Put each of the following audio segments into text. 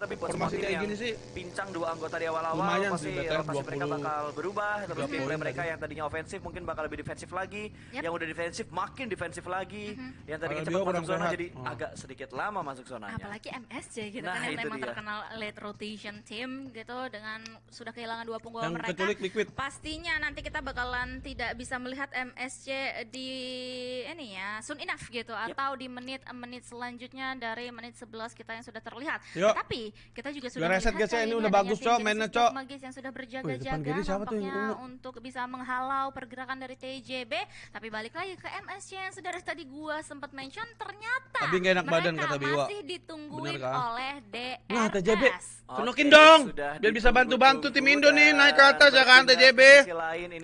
Tapi buat Formasi semua tim kayak yang gini sih pincang dua anggota di awal-awal pasti sih, rotasi mereka 20 bakal berubah terus 30 gameplay mereka yang tadinya ofensif mungkin bakal lebih defensif lagi Yap. yang udah defensif makin defensif lagi yang tadinya cepat masuk zona sehat. jadi Oh. agak sedikit lama masuk zonanya Apalagi MSC gitu Nah, kan yang memang dia. terkenal late rotation team gitu dengan sudah kehilangan dua punggawa yang mereka. liquid Pastinya nanti kita bakalan tidak bisa melihat MSC di ini ya soon enough gitu atau di menit-menit selanjutnya dari menit 11 kita yang sudah terlihat. Yuk. Tapi kita juga sudah reset, guys, ya. Ini udah bagus, Cok, mainnya, Cok. Magis yang sudah berjaga-jaga nampaknya untuk bisa menghalau pergerakan dari TJB. Tapi balik lagi ke MSC yang sudah tadi gua sempat mention ternyata Tapi enak badan, mereka kata Biwa. masih ditungguin Bener kan? oleh DRS. Nah, TJB. Tunukin dong, biar bisa bantu-bantu tim Indo nih naik ke atas ya kan TJB.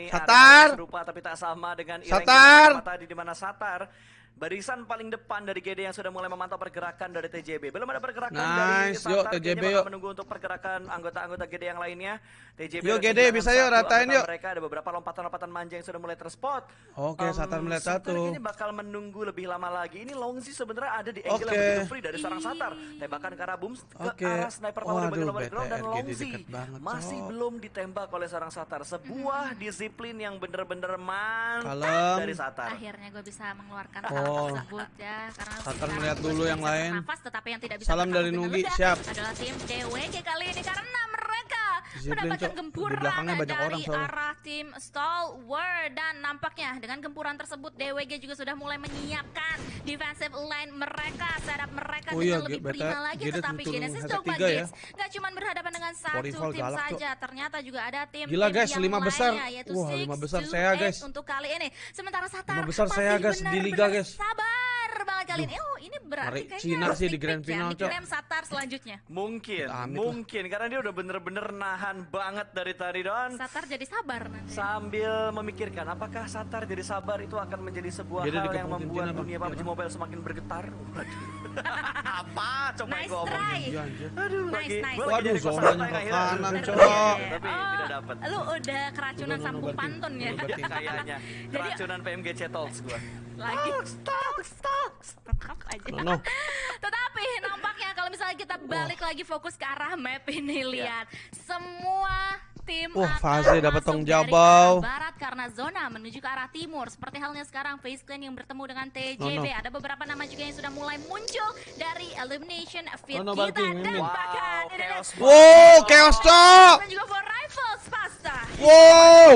Satar. serupa tapi tak sama dengan Satar. tadi di mana Satar Barisan paling depan dari GD yang sudah mulai memantau pergerakan dari TJB. Belum ada pergerakan dari Nice, Satar. yuk, TJB, yuk. menunggu untuk pergerakan anggota-anggota GD yang lainnya. TJB Yuk, GD, bisa yuk, ratain yuk. Mereka ada beberapa lompatan-lompatan manja yang sudah mulai terspot. Oke, Satar melihat Satar satu. ini bakal menunggu lebih lama lagi. Ini Longzi sebenarnya ada di angle Oke. yang begitu free dari seorang Satar. Tembakan ke arah boom ke Oke. arah sniper power di bagian Waduh, lower ground dan Longzi masih Cok. belum ditembak oleh seorang Satar. Sebuah disiplin yang bener-bener mantap Kalem. dari Satar. Akhirnya gue bisa mengeluarkan Oh. Tersebut ya karena sekarang melihat dulu yang lain. bernafas, tetapi yang tidak bisa Salam dari Nugi, siap. adalah tim DWG kali ini karena mendapatkan gempuran dari orang arah tim Stalwart dan nampaknya dengan gempuran tersebut DWG juga sudah mulai menyiapkan defensive line mereka setup mereka Oh iya, lebih Beta- prima lagi Gede tetapi Genesis Dogma ya. Gates nggak cuma berhadapan dengan satu tim galak, Cok. saja ternyata juga ada tim Gila, guys, yang lima besar. lainnya, yaitu Wah, lima 6 besar saya, 8 guys. untuk kali ini sementara Satar Lima besar saya, guys, di liga, guys. sabar banget kali ini oh ini berarti kayaknya Cina harus sih di grand ya, final, Cok. diklaim Satar selanjutnya Mungkin, Amit lah. mungkin karena dia udah bener-bener nahan banget dari tadi Don. Satar jadi sabar nanti Sambil memikirkan apakah Satar jadi sabar itu akan menjadi sebuah Gede hal yang membuat Bang. dunia Iya, PUBG. Mobile semakin bergetar. Waduh. Apa? Coba Nice gua omongin. Iya. Aduh, Nice, lagi. nice. gua lagi Waduh, jadi kosan kanan, ya? Cok. Tapi Oh, tidak dapat. lu udah keracunan sambung pantun ya. Kayaknya Jadi- keracunan PMGC Talks gua. Lagi Stop, stop. tetap aja No, no. Tetapi nampaknya kalau misalnya kita balik lagi fokus ke arah map ini Ya. lihat semua tim Wah, Faze dapat tong arah barat karena zona menuju ke arah timur. Seperti halnya sekarang Face Clan yang bertemu dengan TJB. No, no. Ada beberapa nama juga yang sudah mulai muncul dari elimination fit No, no, kita Barking, dan bahkan Wow, ada chaos Wow, chaos, Cok. dan juga for rifles pasta. Wow.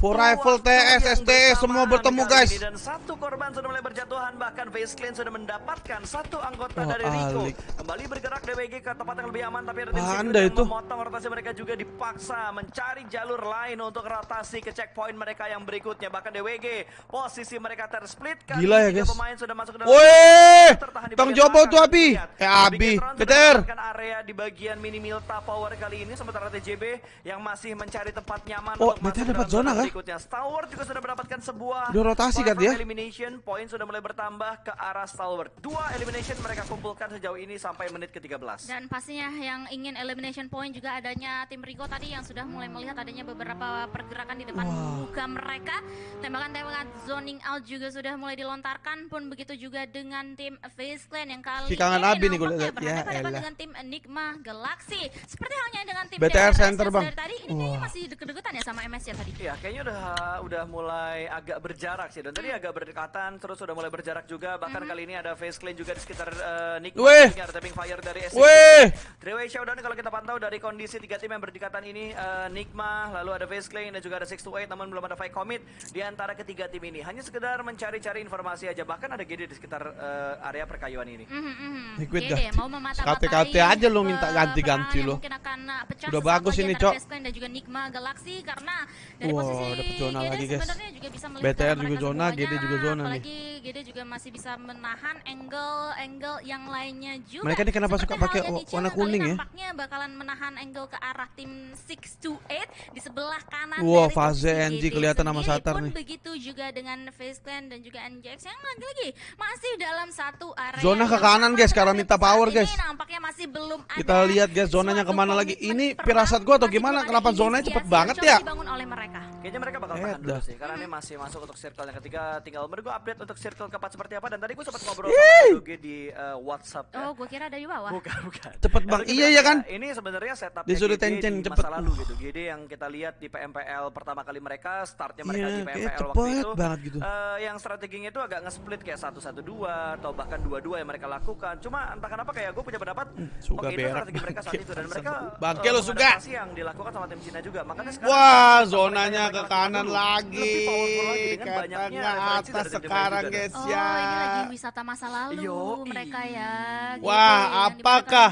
For rifle, TS, E, semua bertemu, guys. ini. Dan satu korban sudah mulai berjatuhan, bahkan Face Clan sudah mendapatkan satu anggota Wah, dari Rico. alik. Kembali bergerak DWG ke tempat yang lebih aman, tapi ada tim itu. memotong rotasi mereka juga dipaksa mencari jalur lain untuk rotasi ke checkpoint mereka yang berikutnya. Bahkan DWG, posisi mereka tersplit. Kali Gila ya, guys. pemain sudah masuk ke dalam Woi, jobo belakang. tuh Abi. Eh Abi, mendapatkan area di bagian mini Milta Power kali ini sementara TJB yang masih mencari tempat nyaman Oh, untuk berarti masuk ke dapat zona kah? berikutnya. Stalwart juga sudah mendapatkan sebuah Udah rotasi kan dia? elimination, poin sudah mulai bertambah ke arah Stalwart. Dua elimination mereka kumpulkan sejauh ini sampai menit ke-13. Dan pastinya yang ingin elimination point juga adanya tim Rico tadi yang sudah mulai melihat adanya beberapa pergerakan di depan muka mereka. Tembakan-tembakan zoning out juga sudah mulai dilontarkan pun begitu juga dengan tim Face Clan yang kali Si kangen ini Abi nih nampaknya lihat. Ya berhadapan elah. dengan tim Enigma Galaxy. Seperti halnya dengan tim BTR DRS center, Bang. dari tadi ini kayaknya Wah. masih deket-deketan ya sama MS ya tadi. Iya, kayaknya udah udah mulai agak berjarak sih. Dan tadi Hmm. agak berdekatan, terus udah mulai berjarak juga. Bahkan kali ini ada face clean juga di sekitar uh, Nick. Weh. Ada tapping fire dari S. Weh. Three-way showdown kalau kita pantau dari kondisi tiga tim yang berdekatan ini eh, Nikma, lalu ada Face Clan dan juga ada 6 to 8 namun belum ada fight commit di antara ketiga tim ini. Hanya sekedar mencari-cari informasi aja bahkan ada GD di sekitar eh, area perkayuan ini. Mhm. Liquid Oke ganti. mau memata-matai aja lu minta ganti-ganti Mungkin akan uh, pecah Udah bagus ini, Cok. Dan juga Nikma Galaxy karena dari Wow, posisi dapet zona GD lagi, guys. sebenarnya juga bisa melihat BTR juga zona, semuanya, GD juga zona nih. apalagi GD juga masih bisa menahan angle-angle yang lainnya juga. Mereka ini kenapa Seperti suka pakai warna kuning kali ya? Nampaknya bakalan menahan angle ke arah tim 6 to 8 di sebelah kanan Wah, dari fase NG kelihatan sama Satar pun nih. begitu juga dengan Face Clan dan juga NJX yang lagi-lagi masih dalam satu area Zona ke kanan, guys, karena minta power, ini guys. nampaknya masih belum Kita ada lihat, guys, zonanya ke mana lagi. Ini perang firasat gua atau gimana? Kenapa zonanya cepet banget ya? dibangun oleh mereka Kayaknya mereka bakal tahan dulu sih, karena ini masih masuk untuk circle yang ketiga. Tinggal menurut gue update untuk circle keempat seperti apa. Dan tadi gue sempat ngobrol sama Doge di uh, WhatsApp. ya. Oh, gue kira ada di bawah. Bukan, bukan. Cepet, Bang. Iya, iya kan? Ini sebenarnya setup Disuruh tencen, di cepet. masa lalu gitu. GD yang kita lihat di PMPL pertama kali mereka, startnya mereka Iya, di PMPL waktu cepet itu. banget gitu. eh, yang strateginya itu agak nge-split kayak satu satu dua atau bahkan dua dua yang mereka lakukan. Cuma entah kenapa kayak gue punya pendapat, suka oke itu berak, strategi mereka saat itu dan mereka Bangke eh, lo suka. yang dilakukan sama tim Cina juga. Makanya sekarang Wah, zonanya ke kanan lagi. lebih powerful lagi dengan Ke banyaknya tengah referensi atas sekarang, guys. Oh, ya. ini lagi wisata masa lalu Yoi. mereka ya. GD, Wah, di mana apakah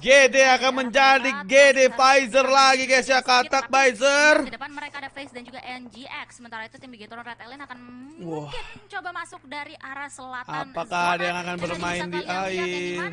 GD akan menjadi GD Pfizer lagi, guys, ya, katak Pfizer. Di depan mereka ada Face dan juga NGX. Sementara itu tim Bigetron Red Alien akan mungkin coba masuk dari arah selatan. Apakah ada yang akan bermain di air?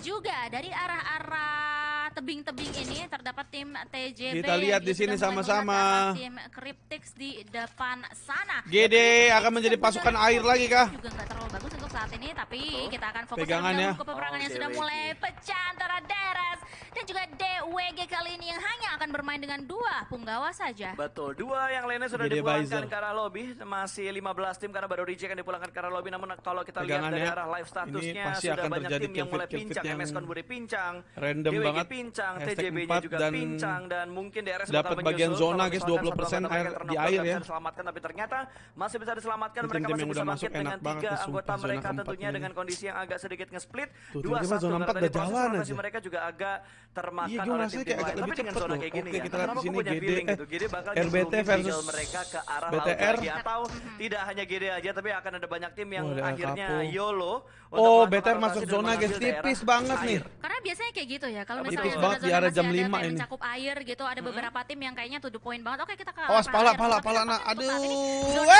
juga dari arah-arah tebing-tebing ini terdapat tim TJB. Kita lihat di sini sudah sama-sama. Tim Cryptix di depan sana. GD akan menjadi pasukan air lagi kah? Juga nggak terlalu bagus untuk saat ini, tapi kita akan fokus ke peperangan Oh, yang sudah DWG. mulai pecah antara Deras dan juga DWG kali ini yang hanya akan bermain dengan dua punggawa saja. Betul, dua yang lainnya sudah GD dipulangkan Pfizer. ke arah lobby, masih 15 tim karena baru reject yang dipulangkan ke arah lobby. Namun kalau kita lihat dari ya. arah live statusnya sudah akan banyak tim yang mulai pincang, MS yang Konburi pincang, random DWG banget. pincang, TJB-nya juga dan pincang dan mungkin DRS dapat bagian zona, guys, misalkan 20% satu anggota air di air ya. bisa diselamatkan, tapi ternyata masih bisa diselamatkan. Mereka masih bisa bangkit masuk dengan tiga anggota mereka tentunya dengan kondisi yang agak sedikit nge-split. Dua satu zona karena udah proses jalan rotasi aja. mereka juga agak termakan Iya, gue oleh kayak agak lain. Tapi dengan zona loh. Kayak gini Oke, ya, kita lihat di gue sini punya GD, feeling gitu. GD bakal RBT versus mereka ke arah laut BTR. lagi atau tidak hanya GD aja tapi akan ada banyak tim yang Oh, akhirnya Capo. YOLO Oh, BTR masuk zona, guys. Tipis banget nih. Karena biasanya kayak gitu ya, kalau misalnya banget di area jam ada lima kayak ini. mencakup air gitu, ada beberapa tim yang kayaknya to the point banget. Oke, kita ke Awas arah pala pala pala ini Aduh. zona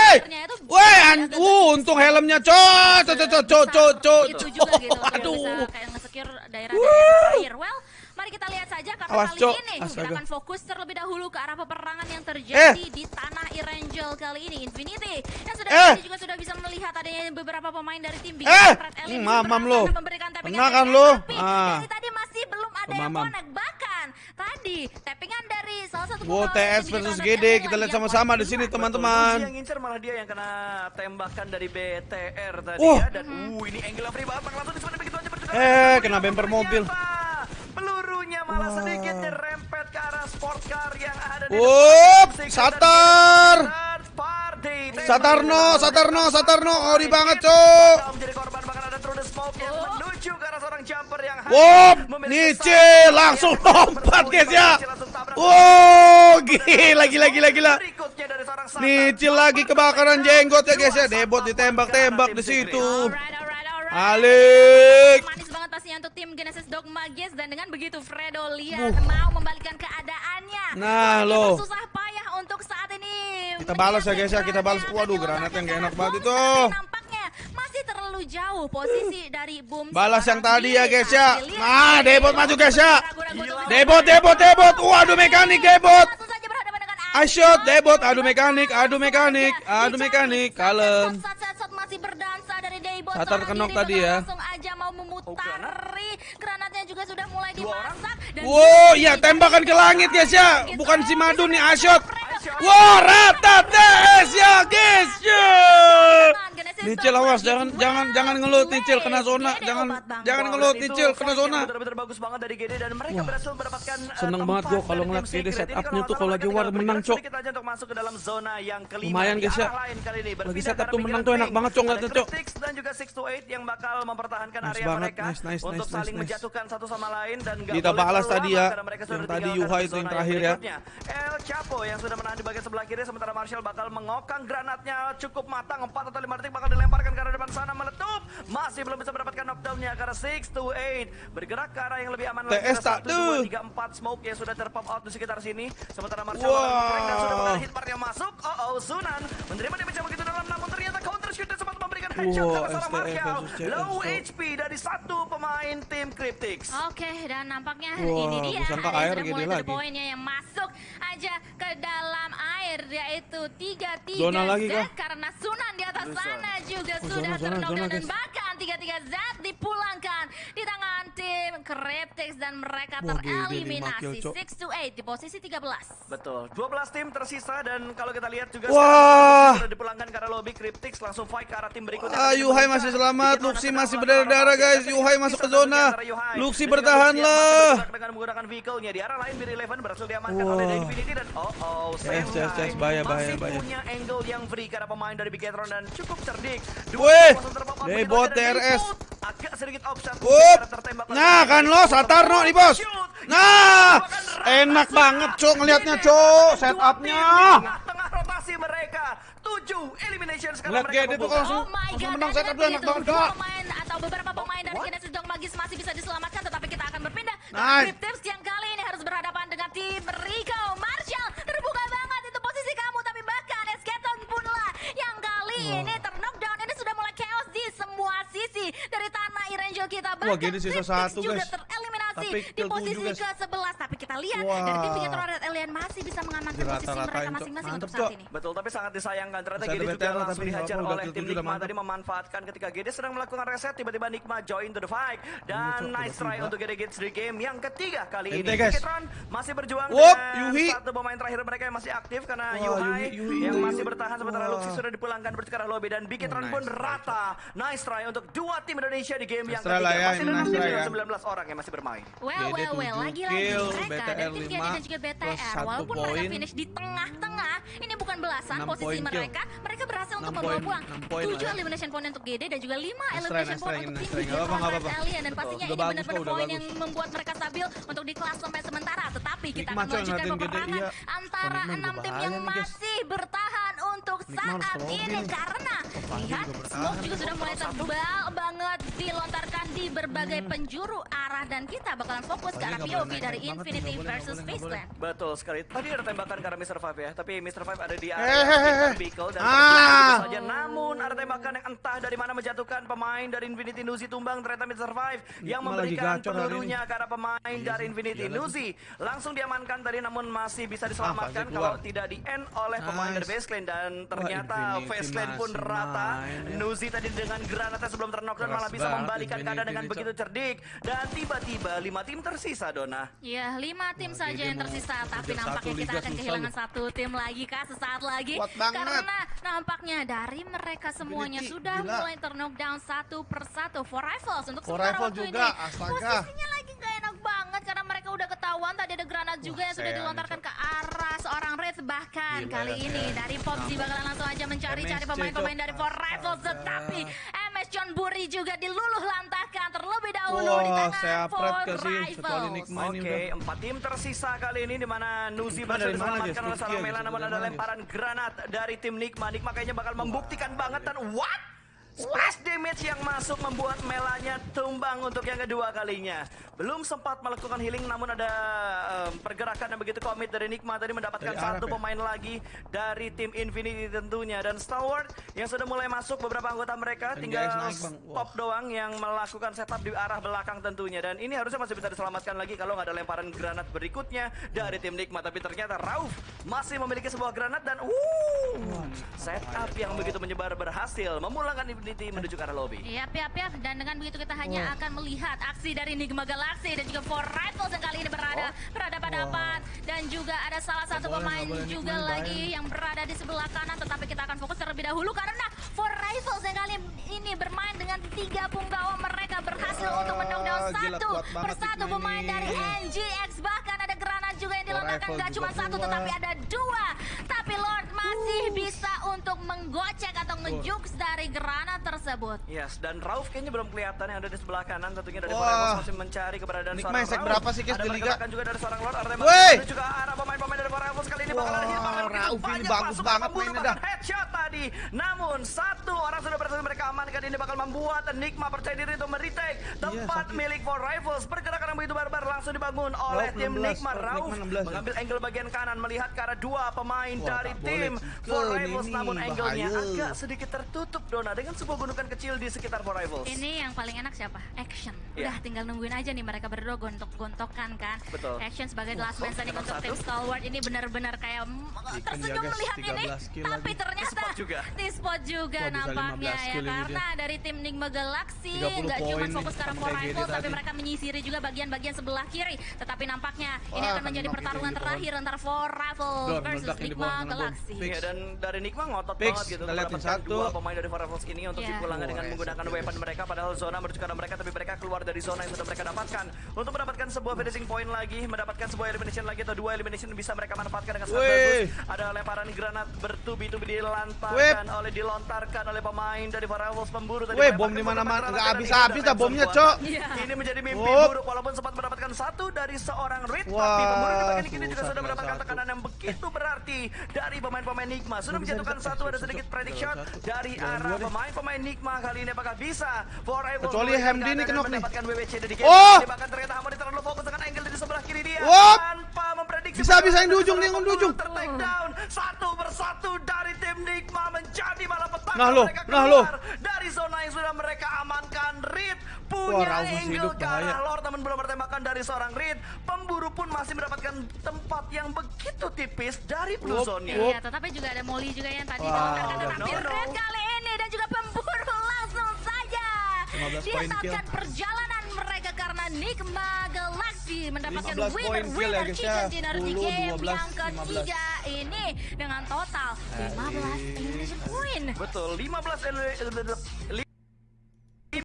an agak uh, untung helmnya cot, cot, cot, cot, cot. itu juga gitu Aduh. kayak nge-secure daerah-daerah air. Well, mari kita lihat saja karena Awas, kali Cok. ini kita Astaga. akan fokus terlebih dahulu ke arah peperangan yang Eh. terjadi di tanah Irangel kali ini. Infinity yang sudah Eh. tadi juga sudah bisa melihat adanya beberapa pemain dari tim Big Eh. Yang mamam lo. memberikan tappingan Kena kan lo? Ah. dari tadi masih belum ada yang connect. Bahkan tadi tappingan dari salah satu Wow, pemain TS versus GD, kita lihat sama-sama di sini, teman-teman. Yang ngincer malah dia yang kena tembakan dari BTR tadi Oh. ya dan uh ini angle free banget langsung disebut begitu aja. Eh, kena bumper mobil. Pelurunya malah sedikit nyerempet ke arah sport car yang ada di Up, depan. Satar. Satarno, Satarno, Satarno, ori banget, Cok. Menjadi korban bahkan ada through the smoke yang menuju ke arah seorang jumper yang hanya Wop, Nice satu langsung lompat guys ya. Wow, gila gila gila gila. Nicil lagi kebakaran jenggot ya guys ya. Debot ditembak-tembak di situ. Alik. Pastinya untuk tim Genesis Dogma guys dan dengan begitu Fredo lihat Uh. mau membalikkan keadaannya. Nah, loh. Susah payah untuk saat ini. Kita balas ya, guys, ya. Kita balas. Waduh, granat yang gak enak banget itu. Nampaknya masih terlalu jauh posisi dari boom. Balas yang tadi ya guys ya. Nah. Debot maju guys ya. Debot, Debot, Debot. Waduh mekanik Debot. I shot, Debot. Aduh mekanik, aduh mekanik, aduh mekanik. Kalem. Satar kenok tadi ya. Wow, ya tembakan ke langit guys ya. Bukan si Madu nih, Ashot. Wow, rata TS ya guys ya. Nicil awas, jangan jangan jangan ngelut Nicil kena zona, jangan jangan ngelut Nicil kena zona. Benar-benar bagus banget dari GD dan mereka berhasil mendapatkan uh, seneng banget gua kalau ngeliat GD setupnya tuh kalau lagi war menang, Cok. sedikit aja untuk masuk ke dalam zona yang kelima. Lumayan, guys, ya. arah lain kali ini Lagi setup tuh menang tuh enak banget, Cok, ngeliatnya, Cok. Dan juga 6 to 8 yang bakal mempertahankan area banget, mereka nice, nice, untuk nice, saling menjatuhkan satu sama lain dan Kita balas tadi ya, yang tadi Yuha itu yang terakhir ya. El Chapo yang sudah menahan di bagian sebelah kiri sementara Marshall bakal mengokang granatnya cukup matang 4 atau 5 detik bakal dilemparkan ke arah depan sana meletup. Masih belum bisa mendapatkan knockdownnya karena 6 to 8 bergerak ke arah yang lebih aman lagi. TS tak tuh. 1, 2, 3, 4 smoke yang sudah terpop out di sekitar sini. Sementara Marshall Wow. dan sudah mengenai hit part yang masuk. Oh oh Sunan menerima damage yang begitu dalam namun ternyata headshot Wow, CS, low. HP dari satu pemain tim Cryptix Oke, dan nampaknya Wah, ini dia ada yang air the lagi. point-nya yang masuk aja ke dalam air yaitu 3-3 Zona lagi kah? karena Sunan di atas Zona. sana juga Oh, sudah zona, zona, zona, dan guys. bahkan 3-3 Z dipulangkan di Cryptix dan mereka tereliminasi kill, Cok. 6 to 8 di posisi 13. Betul. 12 tim tersisa dan kalau kita lihat juga Wah. sudah dipulangkan ke arah lobby Cryptix langsung fight ke arah tim berikutnya. Ah, Yuhai masih selamat, Luxi masih berdarah-darah guys. Yuhai masuk ke zona. Luxi bertahanlah. Dengan menggunakan vehicle-nya di arah lain Bir Eleven berhasil diamankan oleh Infinity dan oh oh Yes, yes, yes, bahaya, bahaya, masih bahaya. punya angle yang free karena pemain dari Bigetron dan cukup cerdik. Weh, langsung terpapar Debot TRS. Agak sedikit karena tertembak Nah, kan lo Satarno nih, Bos. Nah, enak banget, Cok, ngelihatnya, Cok, setupnya. Tengah rotasi mereka. 7 elimination sekarang Ngeliat mereka tuh membuka. langsung- Oh langsung menang setup lihat dia, enak banget, dua Kak. pemain atau beberapa pemain dari What? Genesis Dog Magis masih bisa diselamatkan tetapi kita akan berpindah ke Nice. Cryptips yang kali ini harus berhadapan dengan tim Rico Marshall Bahkan Gede sisa satu, guys. tereliminasi Tapi di posisi tujuh, guys. ke-11 tapi kita lihat Wah. dari tim Bigetron Red Alien masih bisa mengamankan posisi Dirata-ratain, mereka masing-masing untuk saat ini Betul, tapi sangat disayangkan ternyata GD juga langsung tapi dihajar oleh tim Nikma tadi memanfaatkan ketika GD sedang melakukan reset tiba-tiba Nikma join to the fight dan nice try untuk GD Gates di game yang ketiga kali ini. Bigetron masih berjuang Wop, dengan Yuhi. satu pemain terakhir mereka yang masih aktif karena Wah, Yuhai Yuhi, Yuhi, yang Yuhi. masih bertahan sementara. Luxi sudah dipulangkan bersekarang lobby dan Bigetron Oh, pun rata. Nice try untuk dua tim Indonesia di game yang ketiga. Masih ada nice enam tim try dengan ya. 19 orang yang masih bermain. Well, well, well, 7 lagi-lagi mereka dari tim GD 5 dan juga BTR, satu walaupun mereka poin. finish di tengah-tengah, ini bukan belasan posisi poin kill. mereka, mereka berhasil untuk membawa pulang enam poin 7 lah ya. elimination point untuk GD dan juga 5 Nice try, elimination point untuk tim apa-apa. Alien dan pastinya ini benar-benar poin yang membuat mereka stabil untuk di kelas sampai sementara, tetapi kita akan melanjutkan peperangan iya. antara Oh, Nikmat enam juga tim bahaya yang masih bertahan untuk saat ini. Karena lihat smoke juga sudah mulai tebal banget dilontarkan di berbagai penjuru arah dan kita bakalan fokus ke arah POV dari banget Infinity versus. Faceland. Betul sekali. Tadi ada tembakan ke arah Mr. Five ya, tapi Mr. Five ada di Eh, area eh, eh. vehicle dan Ah. saja. Namun ada tembakan yang entah dari mana menjatuhkan pemain dari Infinity Nuzi tumbang ternyata Mr. Five yang memberikan pelurunya ke arah pemain Iya dari Infinity iya lagi. Nuzi. Langsung diamankan tadi namun masih bisa diselamatkan pasti kalau tidak di end oleh pemain Nice. dari Face Clan dan ternyata Infinity Face Clan pun rata. ya. Nuzi tadi dengan granatnya sebelum terknockdown Keras malah bisa membalikan keadaan dengan begitu cerdik dan tiba-tiba lima tim tersisa Dona. Ya, lima tim Wah, saja yang mau tersisa, tapi nampaknya kita akan susah kehilangan loh. satu tim lagi kah sesaat lagi. Kuat banget. Karena nampaknya dari mereka semuanya Infinity, sudah gila. mulai terknockdown satu persatu. For Rifles untuk For sementara waktu juga, ini. astaga. Posisinya lagi gak enak banget karena mereka udah ketahuan tadi ada granat juga yang sudah dilontarkan ke arah seorang Red bahkan Gila kali ya, ini dari Popsi bakalan langsung aja mencari-cari pemain-pemain dari For Rifles Astaga. tetapi John Buri juga diluluh lantahkan terlebih dahulu di Wah, tangan saya ini Oke, udah. empat tim tersisa kali ini di mana Nuzi berhasil diselamatkan oleh seorang Turki Mela guys? namun ada lemparan granat dari tim Nikma. Nikma kayaknya bakal membuktikan banget dan what? Splash damage yang masuk membuat Melanya tumbang untuk yang kedua kalinya. Belum sempat melakukan healing namun ada em, pergerakan yang begitu komit dari Nikma tadi mendapatkan Dari Arab satu ya? pemain lagi dari tim Infinity tentunya. Dan Stalwart yang sudah mulai masuk beberapa anggota mereka Dan tinggal naik, stop doang yang melakukan setup di arah belakang tentunya. Dan ini harusnya masih bisa diselamatkan lagi kalau nggak ada lemparan granat berikutnya dari tim Nikma. Tapi ternyata Rauf masih memiliki sebuah granat dan uh setup yang begitu menyebar berhasil. Memulangkan Infinity menuju ke arah lobby. Yap, yap, yap. Dan dengan begitu kita hanya akan melihat aksi dari Enigma Galaxy dan juga For Rifles yang kali ini berada berhadapan-hadapan dan juga ada salah satu boleh, pemain nggak boleh juga Enigma lagi yang berada di sebelah kanan. Tetapi kita akan fokus terlebih dahulu karena For Rifles yang kali ini bermain dengan tiga punggawa. Mereka berhasil Wah, untuk menokdown gila, satu persatu pemain ini. dari NGX bahkan ada granat juga yang dilontarkan. Rifles gak juga cuma satu tetapi ada dua. Tapi Lord masih bisa untuk menggocek atau ngejukes dari granat tersebut Yes, dan Rauf kayaknya belum kelihatan yang ada di sebelah kanan tentunya dari. Forever masih mencari keberadaan Nikma seorang Rauf. berapa sih, guys, Ada di liga? pergerakan juga dari seorang Lord, ada dan juga arah pemain-pemain dari Forever kali ini bakal ada hit bakal begitu Rauf ini banyak bagus banget mainnya dah. Headshot tadi. Namun satu orang sudah berhasil mereka amankan ini bakal membuat Nikma percaya diri untuk meretake tempat sakit. milik For Rifles. Pergerakan yang begitu barbar langsung dibangun oleh tim 16, Nikma. Rauf Rauf Nikma 16 ya. mengambil angle bagian kanan melihat ke arah dua pemain Wah, dari tim Cikun Rivals ini, namun angle-nya agak sedikit tertutup Dona dengan sebuah gunungan kecil di sekitar For Rivals. Ini yang paling enak siapa? Action. Iya. Udah tinggal nungguin aja nih mereka berdua gontok-gontokan kan. Betul. Action sebagai Wah, last man standing untuk tim? Stalwart ini benar-benar kayak mm, tersenyum melihat ini. 13 kill Tapi lagi. Ternyata juga. di spot juga Wah, nampaknya 15 ya karena dari tim Nigma Galaxy 30 nggak cuma fokus ke arah rifle tapi tadi. mereka menyisiri juga bagian-bagian sebelah kiri. Tetapi nampaknya ini akan menjadi pertarungan terakhir antara for rifle versus Nigma. Galaxy. Iya dan dari Nikma ngotot Fix, banget gitu mendapatkan satu. dua pemain dari Firefox ini untuk Iya. dipulangkan dengan Oh, menggunakan weapon mereka padahal zona menuju ke mereka tapi mereka keluar dari zona yang sudah mereka dapatkan untuk mendapatkan sebuah finishing point lagi mendapatkan sebuah elimination lagi atau dua elimination bisa mereka manfaatkan dengan sangat bagus ada lemparan granat bertubi-tubi dilantarkan oleh dilontarkan oleh pemain dari Firefox pemburu tadi melempar bom di mana-mana. granat Nggak dan habis-habis dah bomnya, Cok. Iya. ini menjadi mimpi buruk walaupun sempat mendapatkan satu dari seorang Reed tapi pemburu di bagian kiri juga sudah mendapatkan satu. tekanan yang begitu berarti dari pemain-pemain Nikma sudah menjatuhkan satu ada sedikit Cok. predict Jangan shot satu. dari arah pemain-pemain Nikma kali ini apakah bisa Forever Kecuali Hamdi ini kenok nih. Oh! bahkan ternyata Hamdi terlalu fokus dengan angle dari sebelah kiri dia Wop! Tanpa memprediksi Bisa, bisa, yang di ujung nih, yang di ujung. Down satu persatu dari tim Nikma menjadi malapetaka Nah, lo, nah, lo. dari zona yang sudah mereka amankan Reed Wah, punya Raufus angle hidup, ke arah. Lord namun belum bertembakan dari seorang Reed pemburu pun masih mendapatkan tempat yang begitu tipis dari blue Wop, zone-nya wop. Iya, tetapi juga ada Molly juga yang tadi Wah. dilontarkan tetapi No, no. Red kali ini dan juga pemburu langsung saja 15 dia poin kill. tatkan perjalanan Nikma Galaxy mendapatkan 15 poin winner ya, winner chicken ya. dinner di 10, game 12, yang ketiga ini dengan total 15 elimination point. betul 15 ele- ele-